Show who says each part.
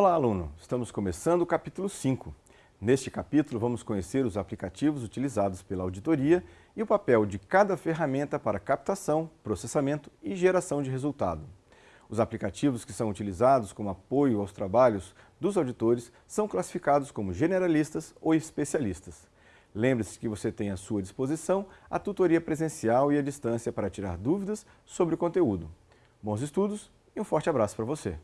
Speaker 1: Olá, aluno! Estamos começando o capítulo 5. Neste capítulo, vamos conhecer os aplicativos utilizados pela auditoria e o papel de cada ferramenta para captação, processamento e geração de resultado. Os aplicativos que são utilizados como apoio aos trabalhos dos auditores são classificados como generalistas ou especialistas. Lembre-se que você tem à sua disposição a tutoria presencial e à distância para tirar dúvidas sobre o conteúdo. Bons estudos e um forte abraço para você!